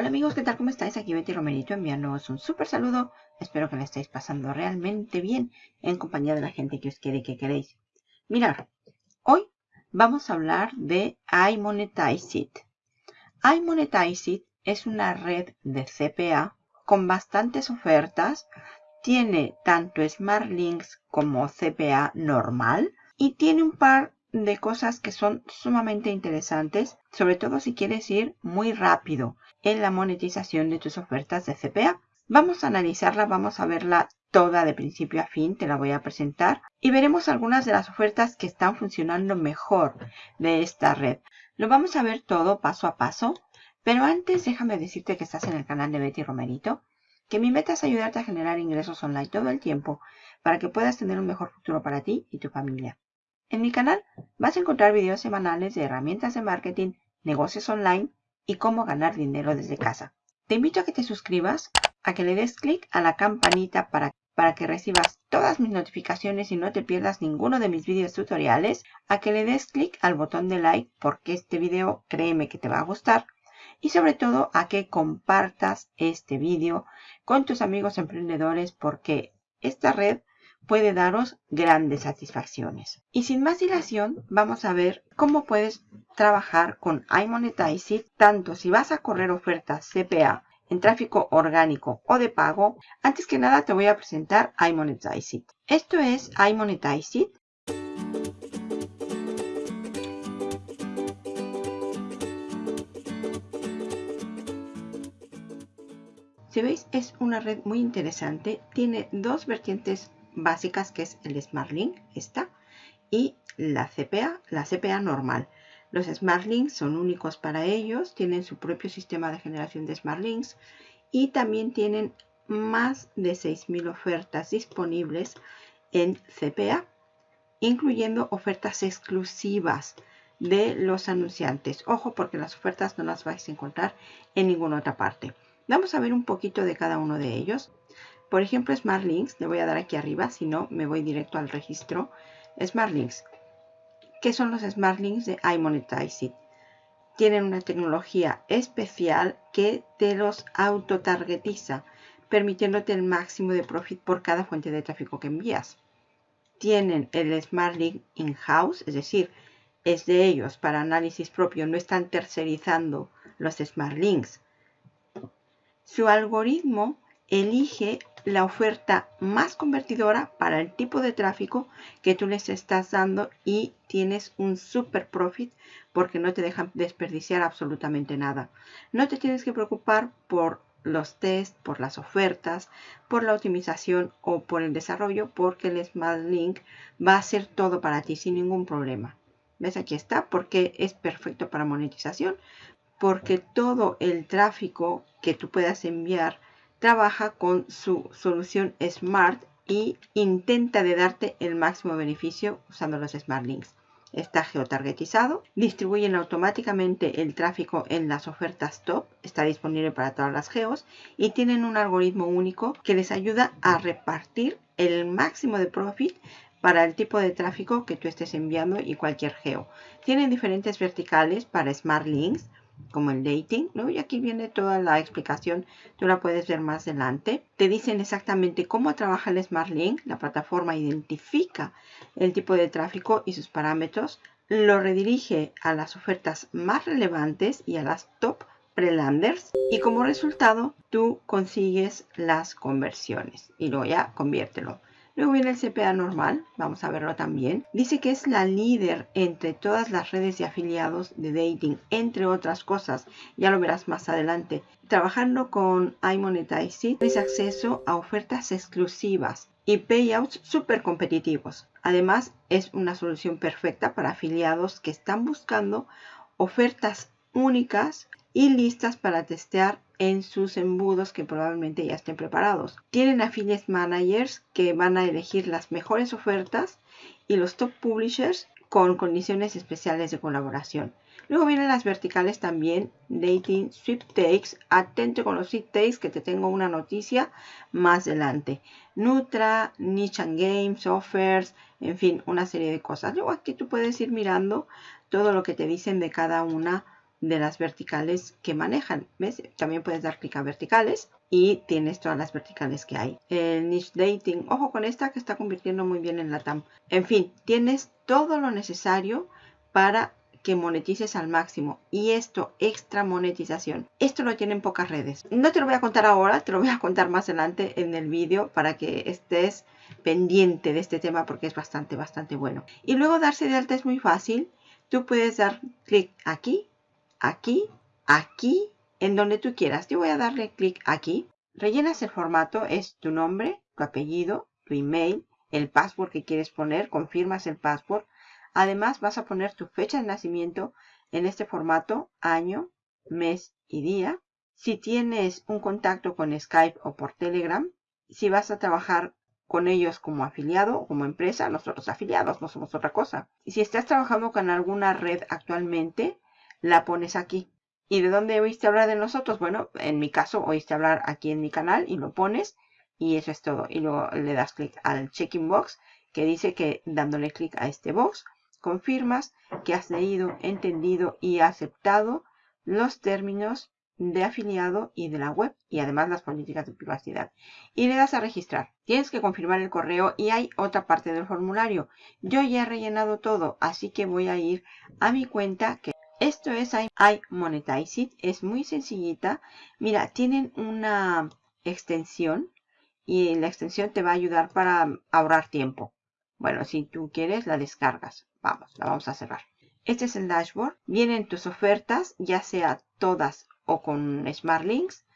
Hola amigos, ¿qué tal? ¿Cómo estáis? Aquí Betty Romerito enviándoos un súper saludo. Espero que la estéis pasando realmente bien en compañía de la gente que os quiere y que queréis. Mirad, hoy vamos a hablar de iMonetize iMonetize es una red de CPA con bastantes ofertas. Tiene tanto Smart Links como CPA normal y tiene un par de cosas que son sumamente interesantes, sobre todo si quieres ir muy rápido en la monetización de tus ofertas de CPA. Vamos a analizarla, vamos a verla toda de principio a fin, te la voy a presentar y veremos algunas de las ofertas que están funcionando mejor de esta red. Lo vamos a ver todo paso a paso, pero antes déjame decirte que estás en el canal de Betty Romerito, que mi meta es ayudarte a generar ingresos online todo el tiempo para que puedas tener un mejor futuro para ti y tu familia. En mi canal vas a encontrar videos semanales de herramientas de marketing, negocios online y cómo ganar dinero desde casa. Te invito a que te suscribas, a que le des clic a la campanita para, para que recibas todas mis notificaciones y no te pierdas ninguno de mis videos tutoriales, a que le des clic al botón de like porque este video créeme que te va a gustar y sobre todo a que compartas este video con tus amigos emprendedores porque esta red puede daros grandes satisfacciones. Y sin más dilación, vamos a ver cómo puedes trabajar con iMonetize tanto si vas a correr ofertas CPA en tráfico orgánico o de pago. Antes que nada te voy a presentar iMonetize Esto es iMonetize Si veis, es una red muy interesante. Tiene dos vertientes básicas que es el SmartLink, esta, y la CPA, la CPA normal. Los SmartLinks son únicos para ellos, tienen su propio sistema de generación de SmartLinks y también tienen más de 6.000 ofertas disponibles en CPA, incluyendo ofertas exclusivas de los anunciantes. Ojo porque las ofertas no las vais a encontrar en ninguna otra parte. Vamos a ver un poquito de cada uno de ellos. Por ejemplo, Smart Links, le voy a dar aquí arriba, si no me voy directo al registro. Smart Links. ¿Qué son los Smart Links de iMonetize Tienen una tecnología especial que te los auto-targetiza, permitiéndote el máximo de profit por cada fuente de tráfico que envías. Tienen el Smart Link in-house, es decir, es de ellos para análisis propio, no están tercerizando los Smart Links. Su algoritmo elige la oferta más convertidora para el tipo de tráfico que tú les estás dando y tienes un super profit porque no te dejan desperdiciar absolutamente nada. No te tienes que preocupar por los test, por las ofertas, por la optimización o por el desarrollo porque el Smart Link va a hacer todo para ti sin ningún problema. ¿Ves? Aquí está porque es perfecto para monetización porque todo el tráfico que tú puedas enviar trabaja con su solución Smart y intenta de darte el máximo beneficio usando los Smart Links. Está geotargetizado, distribuyen automáticamente el tráfico en las ofertas top, está disponible para todas las geos y tienen un algoritmo único que les ayuda a repartir el máximo de profit para el tipo de tráfico que tú estés enviando y cualquier geo. Tienen diferentes verticales para Smart Links, como el dating, ¿no? Y aquí viene toda la explicación, tú la puedes ver más adelante. Te dicen exactamente cómo trabaja el Smart Link, la plataforma identifica el tipo de tráfico y sus parámetros, lo redirige a las ofertas más relevantes y a las top prelanders y como resultado tú consigues las conversiones y luego ya conviértelo. Luego viene el CPA normal, vamos a verlo también. Dice que es la líder entre todas las redes de afiliados de dating, entre otras cosas. Ya lo verás más adelante. Trabajando con iMonetize tienes acceso a ofertas exclusivas y payouts súper competitivos. Además, es una solución perfecta para afiliados que están buscando ofertas únicas y listas para testear en sus embudos que probablemente ya estén preparados. Tienen affiliate managers que van a elegir las mejores ofertas y los top publishers con condiciones especiales de colaboración. Luego vienen las verticales también, Dating, Sweepstakes, atento con los Sweepstakes que te tengo una noticia más adelante. Nutra, Niche and Games, Offers, en fin, una serie de cosas. Luego aquí tú puedes ir mirando todo lo que te dicen de cada una de las verticales que manejan. También puedes dar clic a verticales y tienes todas las verticales que hay. El niche dating, ojo con esta que está convirtiendo muy bien en la TAM. En fin, tienes todo lo necesario para que monetices al máximo y esto extra monetización esto lo tienen pocas redes no te lo voy a contar ahora te lo voy a contar más adelante en el vídeo para que estés pendiente de este tema porque es bastante bastante bueno y luego darse de alta es muy fácil tú puedes dar clic aquí aquí aquí en donde tú quieras yo voy a darle clic aquí rellenas el formato es tu nombre tu apellido tu email el password que quieres poner confirmas el password Además vas a poner tu fecha de nacimiento en este formato, año, mes y día. Si tienes un contacto con Skype o por Telegram, si vas a trabajar con ellos como afiliado o como empresa, nosotros afiliados no somos otra cosa. Y si estás trabajando con alguna red actualmente, la pones aquí. ¿Y de dónde oíste hablar de nosotros? Bueno, en mi caso oíste hablar aquí en mi canal y lo pones y eso es todo. Y luego le das clic al check-in box que dice que dándole clic a este box confirmas que has leído, entendido y aceptado los términos de afiliado y de la web y además las políticas de privacidad. Y le das a registrar. Tienes que confirmar el correo y hay otra parte del formulario. Yo ya he rellenado todo, así que voy a ir a mi cuenta que esto es iMonetize It. Es muy sencillita. Mira, tienen una extensión y la extensión te va a ayudar para ahorrar tiempo. Bueno, si tú quieres, la descargas. Vamos, la vamos a cerrar. Este es el dashboard. Vienen tus ofertas, ya sea todas o con Smart Links.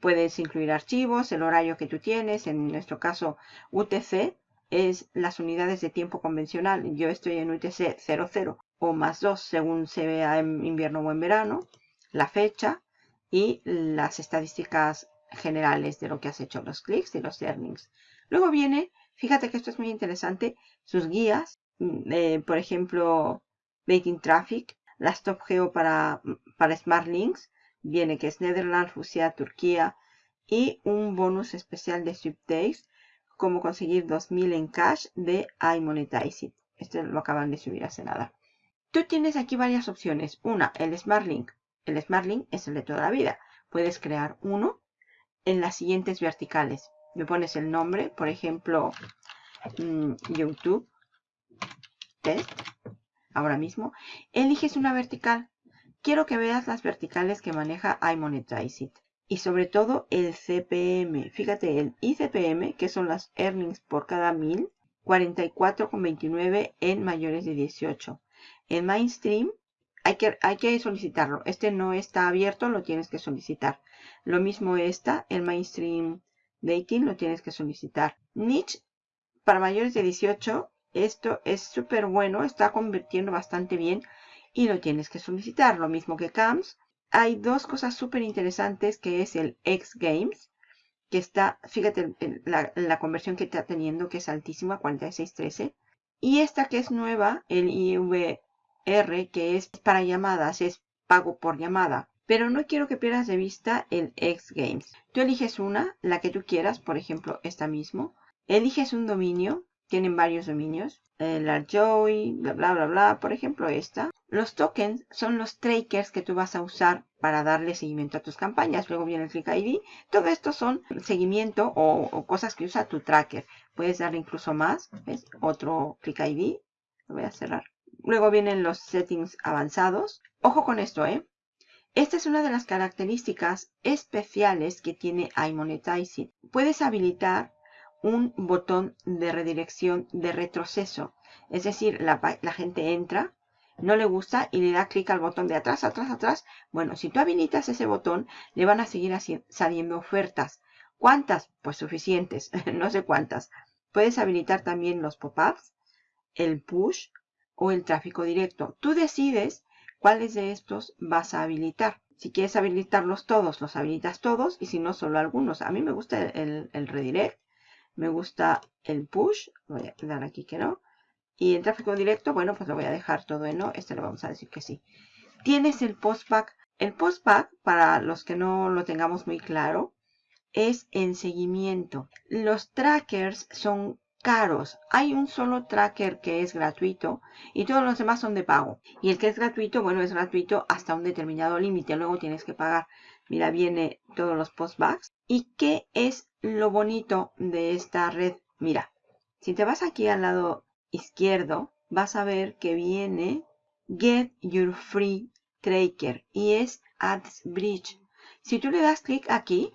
Puedes incluir archivos, el horario que tú tienes. En nuestro caso, UTC es las unidades de tiempo convencional. Yo estoy en UTC 00 o más 2 según se vea en invierno o en verano. La fecha y las estadísticas generales de lo que has hecho, los clics y los earnings. Luego viene Fíjate que esto es muy interesante. Sus guías, mm, eh, por ejemplo, Dating Traffic, las Top Geo para, para Smart Links, viene que es Netherlands, Rusia, Turquía y un bonus especial de Sweep Days, como conseguir 2000 en cash de iMonetize It. Este lo acaban de subir hace nada. Tú tienes aquí varias opciones. Una, el Smart Link. El Smart Link es el de toda la vida. Puedes crear uno en las siguientes verticales me pones el nombre, por ejemplo, mm, YouTube, test, ahora mismo, eliges una vertical. Quiero que veas las verticales que maneja iMonetize It. Y sobre todo el CPM. Fíjate, el ICPM, que son las earnings por cada mil, 44,29 en mayores de 18. En Mainstream hay que, hay que solicitarlo. Este no está abierto, lo tienes que solicitar. Lo mismo esta, el Mainstream Dating lo tienes que solicitar. Niche para mayores de 18, esto es súper bueno, está convirtiendo bastante bien y lo tienes que solicitar. Lo mismo que CAMS. Hay dos cosas súper interesantes que es el X Games, que está, fíjate la, la, conversión que está teniendo, que es altísima, 4613. Y esta que es nueva, el IVR, que es para llamadas, es pago por llamada. Pero no quiero que pierdas de vista el X Games. Tú eliges una, la que tú quieras, por ejemplo, esta mismo. Eliges un dominio, tienen varios dominios. El Joy, bla, bla, bla, bla, por ejemplo, esta. Los tokens son los trackers que tú vas a usar para darle seguimiento a tus campañas. Luego viene el Click ID. Todo esto son seguimiento o, o cosas que usa tu tracker. Puedes darle incluso más. ¿Ves? Otro Click ID. Lo voy a cerrar. Luego vienen los settings avanzados. Ojo con esto, ¿eh? Esta es una de las características especiales que tiene iMonetize Puedes habilitar un botón de redirección de retroceso. Es decir, la, gente entra, no le gusta y le da clic al botón de atrás, atrás, atrás. Bueno, si tú habilitas ese botón, le van a seguir saliendo ofertas. ¿Cuántas? Pues suficientes, no sé cuántas. Puedes habilitar también los pop-ups, el push o el tráfico directo. Tú decides cuáles de estos vas a habilitar. Si quieres habilitarlos todos, los habilitas todos y si no, solo algunos. A mí me gusta el, redirect, me gusta el push, voy a dar aquí que no. Y el tráfico directo, bueno, pues lo voy a dejar todo en no. Este le vamos a decir que sí. Tienes el postback. El postback, para los que no lo tengamos muy claro, es en seguimiento. Los trackers son caros. Hay un solo tracker que es gratuito y todos los demás son de pago. Y el que es gratuito, bueno, es gratuito hasta un determinado límite. Luego tienes que pagar. Mira, viene todos los postbacks. ¿Y qué es lo bonito de esta red? Mira, si te vas aquí al lado izquierdo, vas a ver que viene Get Your Free Tracker y es AdsBridge. Si tú le das clic aquí,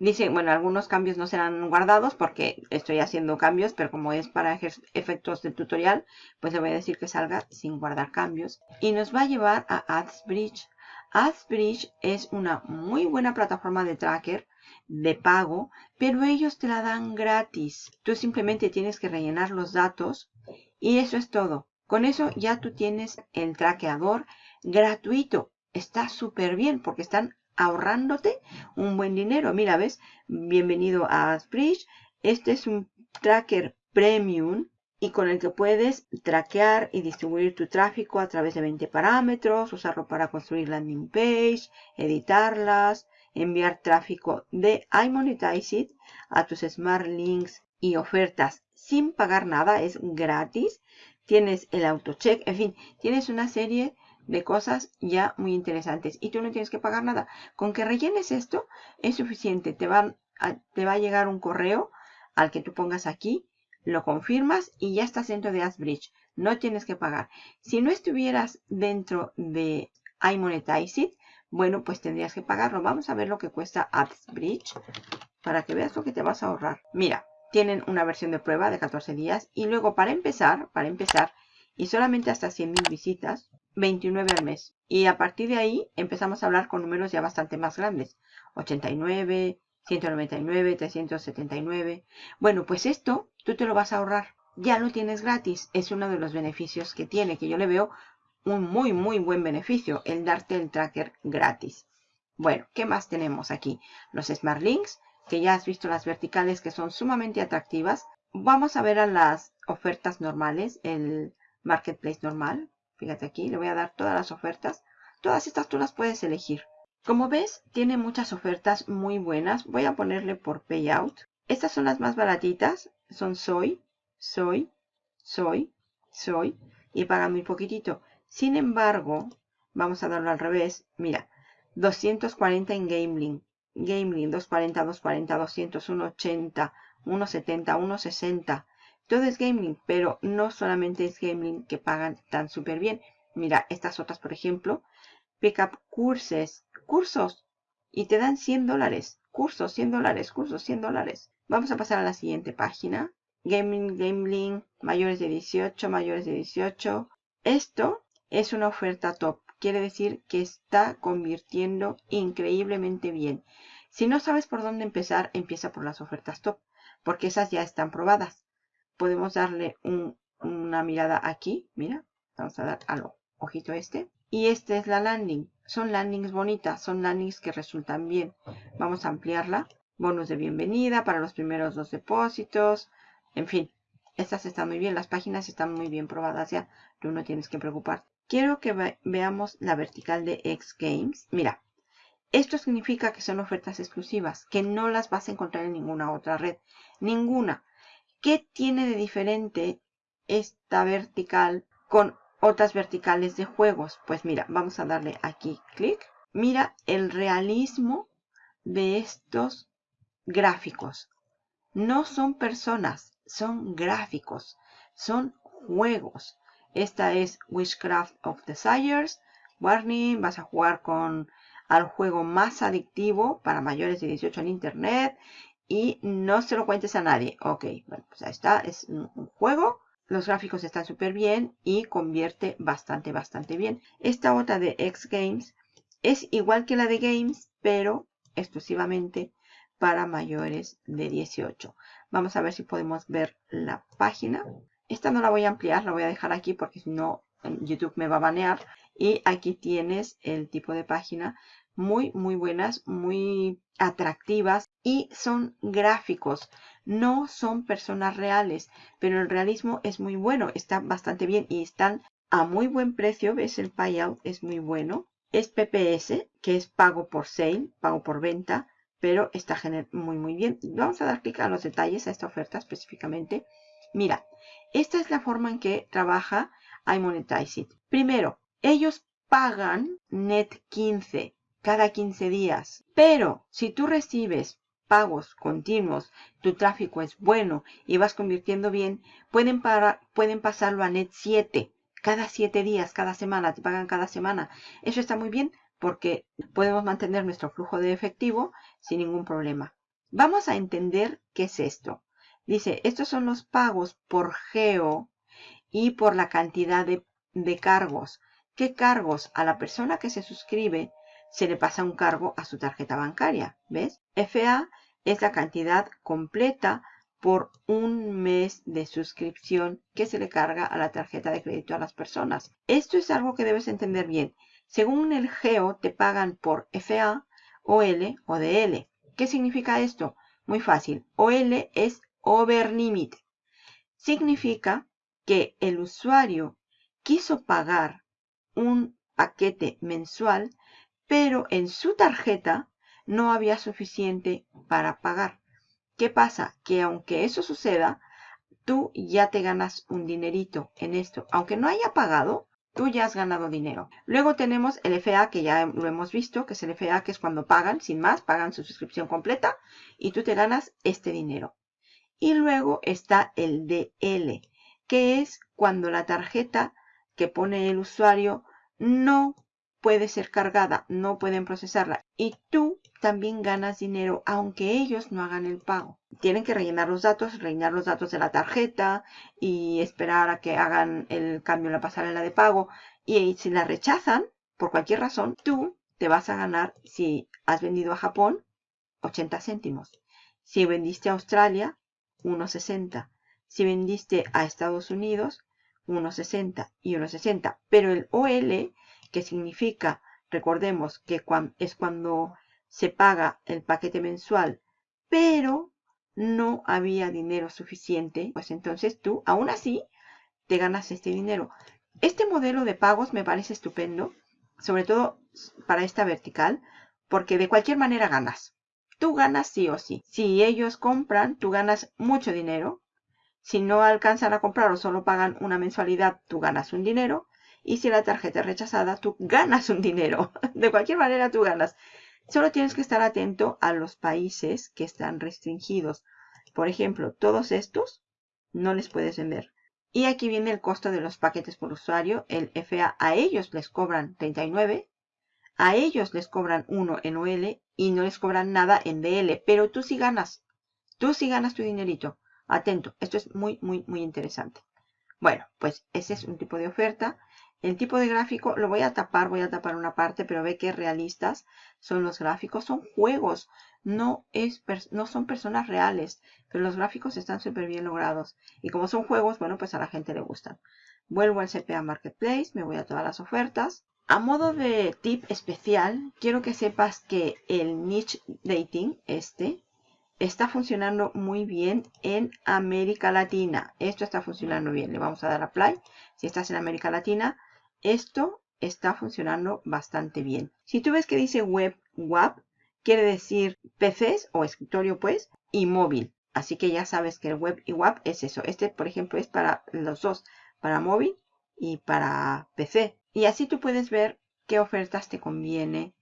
dice, bueno, algunos cambios no serán guardados porque estoy haciendo cambios, pero como es para efectos del tutorial, pues le voy a decir que salga sin guardar cambios. Y nos va a llevar a AdsBridge. AdsBridge es una muy buena plataforma de tracker de pago, pero ellos te la dan gratis. Tú simplemente tienes que rellenar los datos y eso es todo. Con eso ya tú tienes el traqueador gratuito. Está súper bien porque están ahorrándote un buen dinero. Mira, ¿ves? Bienvenido a Asbridge. Este es un tracker premium y con el que puedes traquear y distribuir tu tráfico a través de 20 parámetros, usarlo para construir landing page, editarlas, enviar tráfico de iMonetize a tus Smart Links y ofertas sin pagar nada, es gratis. Tienes el autocheck, en fin, tienes una serie de cosas ya muy interesantes y tú no tienes que pagar nada. Con que rellenes esto es suficiente. Te, te va a llegar un correo al que tú pongas aquí, lo confirmas y ya estás dentro de AdsBridge. No tienes que pagar. Si no estuvieras dentro de iMonetize bueno, pues tendrías que pagarlo. Vamos a ver lo que cuesta AdsBridge para que veas lo que te vas a ahorrar. Mira, tienen una versión de prueba de 14 días y luego para empezar, para empezar, y solamente hasta 100.000 visitas, 29 al mes. Y a partir de ahí empezamos a hablar con números ya bastante más grandes. 89, 199, 379. Bueno, pues esto tú te lo vas a ahorrar. Ya lo tienes gratis. Es uno de los beneficios que tiene, que yo le veo un muy, muy buen beneficio, el darte el tracker gratis. Bueno, ¿qué más tenemos aquí? Los Smart Links, que ya has visto las verticales que son sumamente atractivas. Vamos a ver a las ofertas normales, el Marketplace normal. Fíjate aquí, le voy a dar todas las ofertas. Todas estas tú las puedes elegir. Como ves, tiene muchas ofertas muy buenas. Voy a ponerle por Payout. Estas son las más baratitas. Son Soy, Soy, Soy, Soy. Y pagan muy poquitito. Sin embargo, vamos a darlo al revés. Mira, 240 en Gameling. Gameling 240, 240, 200, 180, 170, 160. Todo es Gameling, pero no solamente es Gameling que pagan tan súper bien. Mira, estas otras, por ejemplo, Pickup Curses, cursos, y te dan 100 dólares. Cursos, 100 dólares, cursos, 100 dólares. Vamos a pasar a la siguiente página. Gaming, Gameling, mayores de 18, mayores de 18. Esto es una oferta top. Quiere decir que está convirtiendo increíblemente bien. Si no sabes por dónde empezar, empieza por las ofertas top, porque esas ya están probadas. Podemos darle una mirada aquí, mira, vamos a dar al ojito este. Y esta es la landing. Son landings bonitas, son landings que resultan bien. Vamos a ampliarla. Bonus de bienvenida para los primeros dos depósitos. En fin, estas están muy bien. Las páginas están muy bien probadas ya. Tú no tienes que preocuparte. Quiero que veamos la vertical de X Games. Mira, esto significa que son ofertas exclusivas, que no las vas a encontrar en ninguna otra red. Ninguna. ¿Qué tiene de diferente esta vertical con otras verticales de juegos? Pues mira, vamos a darle aquí clic. Mira el realismo de estos gráficos. No son personas, son gráficos, son juegos. Esta es Witchcraft of Desires. Warning, vas a jugar con al juego más adictivo para mayores de 18 en internet y no se lo cuentes a nadie. Ok, bueno, pues ahí está, es un juego. Los gráficos están súper bien y convierte bastante, bastante bien. Esta otra de X Games es igual que la de Games, pero exclusivamente para mayores de 18. Vamos a ver si podemos ver la página. Esta no la voy a ampliar, la voy a dejar aquí porque si no YouTube me va a banear. Y aquí tienes el tipo de página muy, muy buenas, muy atractivas y son gráficos. No son personas reales, pero el realismo es muy bueno, está bastante bien y están a muy buen precio. ¿Ves? El payout es muy bueno. Es PPS, que es pago por sale, pago por venta. pero está muy muy bien. Vamos a dar clic a los detalles a esta oferta específicamente. Mira, esta es la forma en que trabaja iMonetize It. Primero, ellos pagan net 15 cada 15 días, pero si tú recibes pagos continuos, tu tráfico es bueno y vas convirtiendo bien, pueden, pueden pasarlo a net 7 cada 7 días, cada semana, te pagan cada semana. Eso está muy bien porque podemos mantener nuestro flujo de efectivo sin ningún problema. Vamos a entender qué es esto. Dice, estos son los pagos por geo y por la cantidad de, de cargos. ¿Qué cargos? A la persona que se suscribe se le pasa un cargo a su tarjeta bancaria. ¿Ves? FA es la cantidad completa por un mes de suscripción que se le carga a la tarjeta de crédito a las personas. Esto es algo que debes entender bien. Según el GEO te pagan por FA, OL o DL. ¿Qué significa esto? Muy fácil. OL es over limit. Significa que el usuario quiso pagar un paquete mensual, pero en su tarjeta no había suficiente para pagar. ¿Qué pasa? Que aunque eso suceda, tú ya te ganas un dinerito en esto. Aunque no haya pagado, tú ya has ganado dinero. Luego tenemos el FA, que ya lo hemos visto, que es el FA, que es cuando pagan, sin más, pagan su suscripción completa y tú te ganas este dinero. Y luego está el DL, que es cuando la tarjeta que pone el usuario no puede ser cargada, no pueden procesarla. Y tú también ganas dinero aunque ellos no hagan el pago. Tienen que rellenar los datos, rellenar los datos de la tarjeta y esperar a que hagan el cambio en la pasarela de pago. Y si la rechazan, por cualquier razón, tú te vas a ganar, si has vendido a Japón, 80 céntimos. Si vendiste a Australia, 1,60. Si vendiste a Estados Unidos, 1,60 y 1,60. Pero el OL, que significa, recordemos que es cuando se paga el paquete mensual, pero no había dinero suficiente, pues entonces tú, aún así, te ganas este dinero. Este modelo de pagos me parece estupendo, sobre todo para esta vertical, porque de cualquier manera ganas. Tú ganas sí o sí. Si ellos compran, tú ganas mucho dinero. Si no alcanzan a comprar o solo pagan una mensualidad, tú ganas un dinero. Y si la tarjeta es rechazada, tú ganas un dinero. De cualquier manera, tú ganas. Solo tienes que estar atento a los países que están restringidos. Por ejemplo, todos estos no les puedes vender. Y aquí viene el costo de los paquetes por usuario. El FA a ellos les cobran 39. A ellos les cobran 1 en OL y no les cobran nada en DL. Pero tú sí ganas. Tú sí ganas tu dinerito. Atento. Esto es muy, muy, muy interesante. Bueno, pues ese es un tipo de oferta. El tipo de gráfico lo voy a tapar, voy a tapar una parte, pero ve que realistas son los gráficos. Son juegos, no, es, no son personas reales, pero los gráficos están súper bien logrados. Y como son juegos, bueno, pues a la gente le gustan. Vuelvo al CPA Marketplace, me voy a todas las ofertas. A modo de tip especial, quiero que sepas que el Niche Dating, este, está funcionando muy bien en América Latina. Esto está funcionando bien. Le vamos a dar a play. Si estás en América Latina, esto está funcionando bastante bien. Si tú ves que dice web WAP, quiere decir PCs o escritorio pues y móvil. Así que ya sabes que el web y WAP es eso. Este, por ejemplo, es para los dos, para móvil y para PC. Y así tú puedes ver qué ofertas te conviene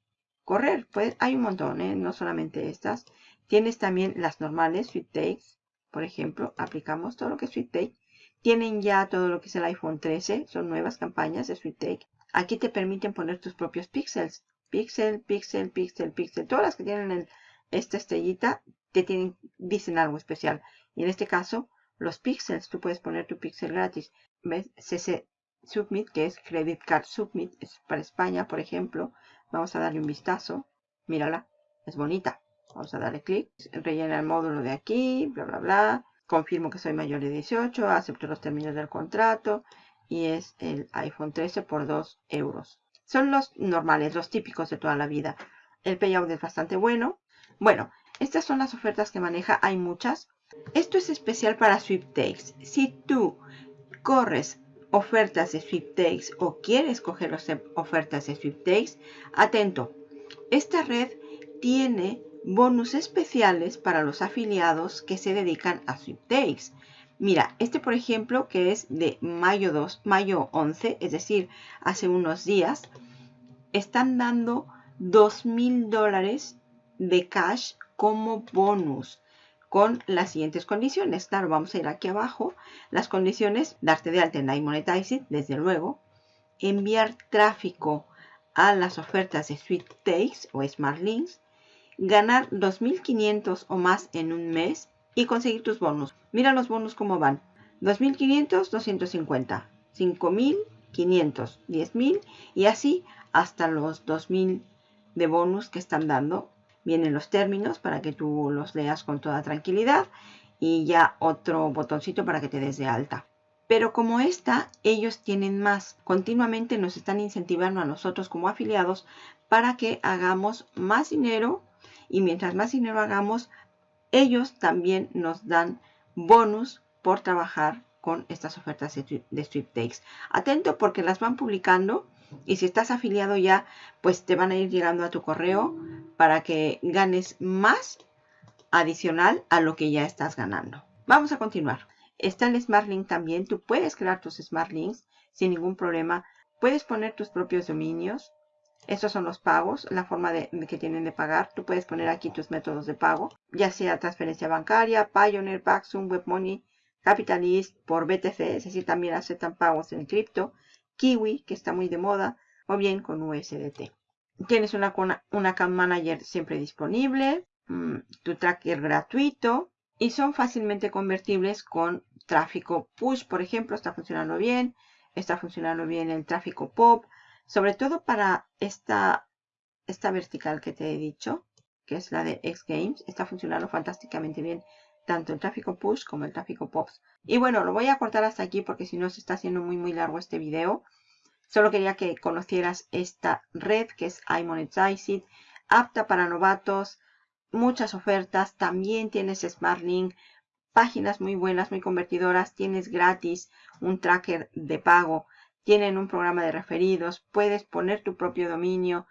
correr. Pues hay un montón, ¿eh? no solamente estas. Tienes también las normales, Sweet Takes. Por ejemplo, aplicamos todo lo que es Sweet Take tienen ya todo lo que es el iPhone 13. Son nuevas campañas de SweetTake. Aquí te permiten poner tus propios píxeles. Pixel, pixel, pixel, pixel. Todas las que tienen esta estrellita te tienen, dicen algo especial. Y en este caso, los píxeles. Tú puedes poner tu pixel gratis. ¿Ves? CC Submit, que es Credit Card Submit. Es para España, por ejemplo. Vamos a darle un vistazo. Mírala. Es bonita. Vamos a darle clic. Rellena el módulo de aquí. Bla, bla, bla confirmo que soy mayor de 18, acepto los términos del contrato y es el iPhone 13 por 2 euros. Son los normales, los típicos de toda la vida. El payout es bastante bueno. Bueno, estas son las ofertas que maneja, hay muchas. Esto es especial para Sweepstakes. Si tú corres ofertas de Sweepstakes o quieres coger ofertas de Sweepstakes, atento. Esta red tiene bonus especiales para los afiliados que se dedican a sweepstakes. Mira, este por ejemplo que es de mayo 2, mayo 11, es decir, hace unos días, están dando 2 mil dólares de cash como bonus con las siguientes condiciones. Claro, vamos a ir aquí abajo. Las condiciones, darte de alta en iMonetize desde luego. Enviar tráfico a las ofertas de Sweepstakes o Smart Links. Ganar 2.500 o más en un mes y conseguir tus bonus. Mira los bonus cómo van. 2.500, 250. 5.500, 10.000 y así hasta los 2.000 de bonus que están dando vienen los términos para que tú los leas con toda tranquilidad y ya otro botoncito para que te des de alta. Pero como esta, ellos tienen más. Continuamente nos están incentivando a nosotros como afiliados para que hagamos más dinero y mientras más dinero hagamos, ellos también nos dan bonus por trabajar con estas ofertas de Sweepstakes. Atento porque las van publicando y si estás afiliado ya, pues te van a ir llegando a tu correo para que ganes más adicional a lo que ya estás ganando. Vamos a continuar. Está el Smart Link también. Tú puedes crear tus Smart Links sin ningún problema. Puedes poner tus propios dominios. Estos son los pagos, la forma de, que tienen de pagar. Tú puedes poner aquí tus métodos de pago, ya sea transferencia bancaria, Pioneer, Paxum, WebMoney, Capitalist, por BTC, es decir, también aceptan pagos en cripto. Kiwi, que está muy de moda, o bien con USDT. Tienes una, una Cam Manager siempre disponible, mm, tu tracker gratuito y son fácilmente convertibles con tráfico push, por ejemplo, está funcionando bien, está funcionando bien el tráfico pop, sobre todo para esta, esta vertical que te he dicho, que es la de X Games, está funcionando fantásticamente bien tanto el tráfico push como el tráfico pops. Y bueno, lo voy a cortar hasta aquí porque si no se está haciendo muy muy largo este video. Solo quería que conocieras esta red que es iMonetize apta para novatos, muchas ofertas, también tienes SmartLink, páginas muy buenas, muy convertidoras, tienes gratis un tracker de pago, tienen un programa de referidos, puedes poner tu propio dominio,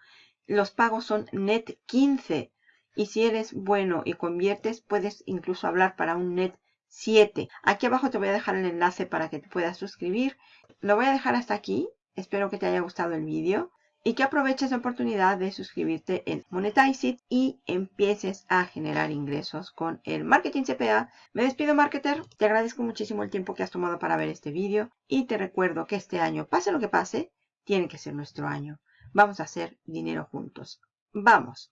los pagos son net 15 y si eres bueno y conviertes, puedes incluso hablar para un net 7. Aquí abajo te voy a dejar el enlace para que te puedas suscribir. Lo voy a dejar hasta aquí. Espero que te haya gustado el vídeo y que aproveches la oportunidad de suscribirte en Monetize It y empieces a generar ingresos con el marketing CPA. Me despido marketer, te agradezco muchísimo el tiempo que has tomado para ver este vídeo y te recuerdo que este año, pase lo que pase, tiene que ser nuestro año. Vamos a hacer dinero juntos. ¡Vamos!